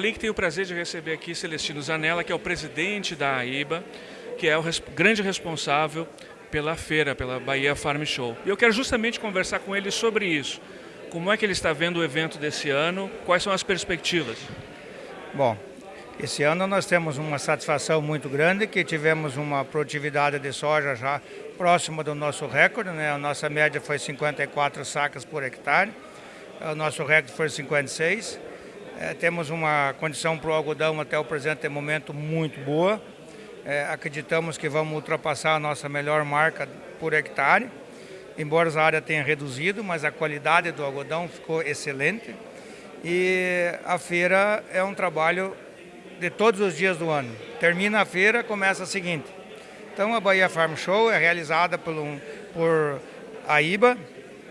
Link tem o prazer de receber aqui Celestino Zanella, que é o presidente da AIBA, que é o res grande responsável pela feira, pela Bahia Farm Show. E eu quero justamente conversar com ele sobre isso. Como é que ele está vendo o evento desse ano? Quais são as perspectivas? Bom, esse ano nós temos uma satisfação muito grande, que tivemos uma produtividade de soja já próxima do nosso recorde, né? a nossa média foi 54 sacas por hectare, o nosso recorde foi 56. É, temos uma condição para o algodão até o presente momento muito boa. É, acreditamos que vamos ultrapassar a nossa melhor marca por hectare, embora a área tenha reduzido, mas a qualidade do algodão ficou excelente. E a feira é um trabalho de todos os dias do ano. Termina a feira, começa a seguinte. Então a Bahia Farm Show é realizada por, um, por a IBA,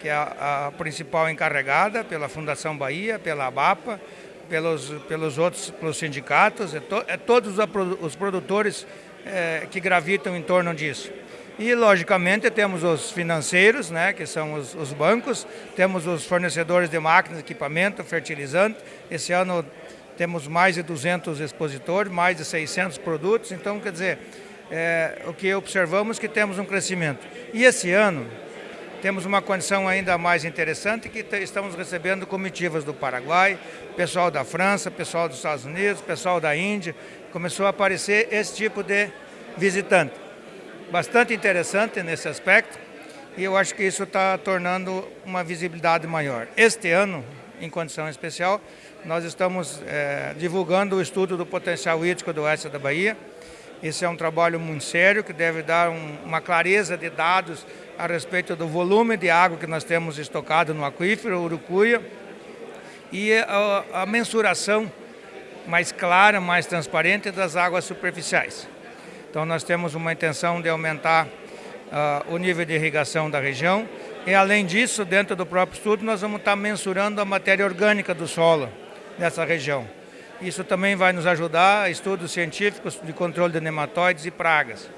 que é a, a principal encarregada, pela Fundação Bahia, pela ABAPA, pelos, pelos outros pelos sindicatos, é, to, é todos os produtores é, que gravitam em torno disso. E, logicamente, temos os financeiros, né, que são os, os, bancos, temos os fornecedores de máquinas, equipamento, fertilizante. Esse ano temos mais de 200 expositores, mais de 600 produtos. Então, quer dizer, é, o que observamos é que temos um crescimento. E esse ano, temos uma condição ainda mais interessante que estamos recebendo comitivas do Paraguai, pessoal da França, pessoal dos Estados Unidos, pessoal da Índia. Começou a aparecer esse tipo de visitante. Bastante interessante nesse aspecto e eu acho que isso está tornando uma visibilidade maior. Este ano, em condição especial, nós estamos é, divulgando o estudo do potencial hídrico do oeste da Bahia. Esse é um trabalho muito sério que deve dar um, uma clareza de dados a respeito do volume de água que nós temos estocado no aquífero Urucuia e a, a mensuração mais clara, mais transparente das águas superficiais. Então nós temos uma intenção de aumentar uh, o nível de irrigação da região e além disso, dentro do próprio estudo, nós vamos estar mensurando a matéria orgânica do solo dessa região. Isso também vai nos ajudar estudos científicos de controle de nematóides e pragas.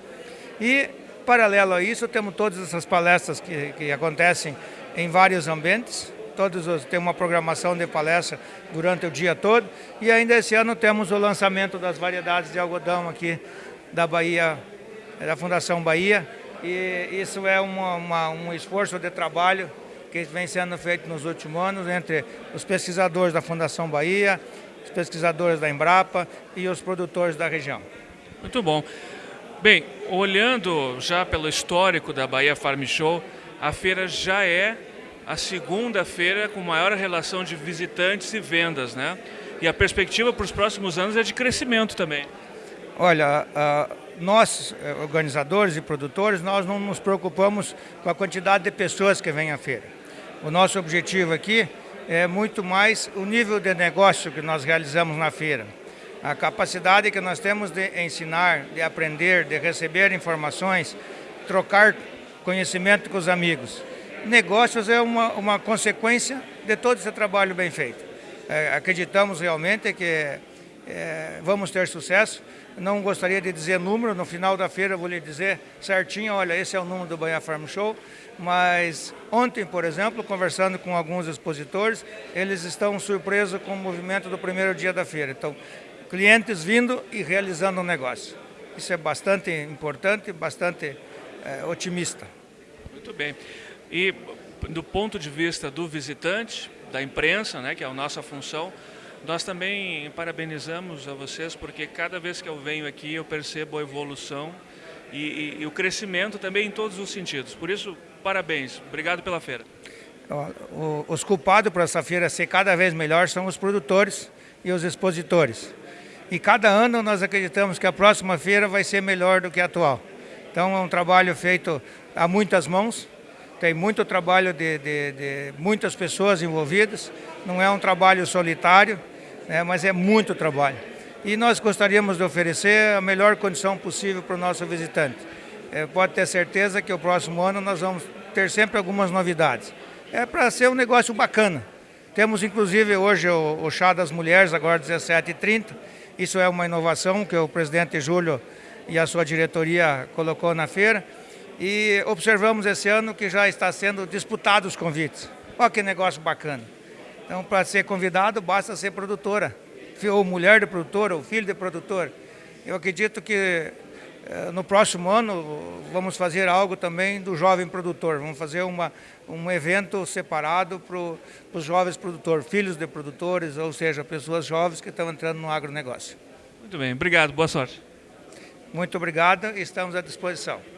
E Paralelo a isso, temos todas essas palestras que, que acontecem em vários ambientes, todos os, tem uma programação de palestra durante o dia todo. E ainda esse ano temos o lançamento das variedades de algodão aqui da Bahia, da Fundação Bahia. E isso é uma, uma, um esforço de trabalho que vem sendo feito nos últimos anos entre os pesquisadores da Fundação Bahia, os pesquisadores da Embrapa e os produtores da região. Muito bom. Bem, olhando já pelo histórico da Bahia Farm Show, a feira já é a segunda feira com maior relação de visitantes e vendas, né? E a perspectiva para os próximos anos é de crescimento também. Olha, uh, nós, eh, organizadores e produtores, nós não nos preocupamos com a quantidade de pessoas que vêm à feira. O nosso objetivo aqui é muito mais o nível de negócio que nós realizamos na feira a capacidade que nós temos de ensinar, de aprender, de receber informações, trocar conhecimento com os amigos. Negócios é uma, uma consequência de todo esse trabalho bem feito. É, acreditamos realmente que é, vamos ter sucesso. Não gostaria de dizer número, no final da feira vou lhe dizer certinho, olha, esse é o número do Bahia Farm Show, mas ontem, por exemplo, conversando com alguns expositores, eles estão surpresos com o movimento do primeiro dia da feira. Então, clientes vindo e realizando um negócio. Isso é bastante importante, bastante é, otimista. Muito bem. E do ponto de vista do visitante, da imprensa, né, que é a nossa função, nós também parabenizamos a vocês porque cada vez que eu venho aqui eu percebo a evolução e, e, e o crescimento também em todos os sentidos. Por isso, parabéns. Obrigado pela feira. Os culpados por essa feira ser cada vez melhor são os produtores e os expositores. E cada ano nós acreditamos que a próxima feira vai ser melhor do que a atual. Então é um trabalho feito a muitas mãos, tem muito trabalho de, de, de muitas pessoas envolvidas, não é um trabalho solitário, né, mas é muito trabalho. E nós gostaríamos de oferecer a melhor condição possível para o nosso visitante. É, pode ter certeza que o próximo ano nós vamos ter sempre algumas novidades. É para ser um negócio bacana. Temos inclusive hoje o, o chá das mulheres, agora 17h30, isso é uma inovação que o presidente Júlio e a sua diretoria colocou na feira. E observamos esse ano que já está sendo disputado os convites. Olha que negócio bacana. Então, para ser convidado, basta ser produtora. ou mulher de produtor, ou filho de produtor. Eu acredito que eh, no próximo ano vamos fazer algo também do jovem produtor. Vamos fazer uma, um evento separado para os jovens produtores, filhos de produtores, ou seja, pessoas jovens que estão entrando no agronegócio. Muito bem, obrigado, boa sorte. Muito obrigado, estamos à disposição.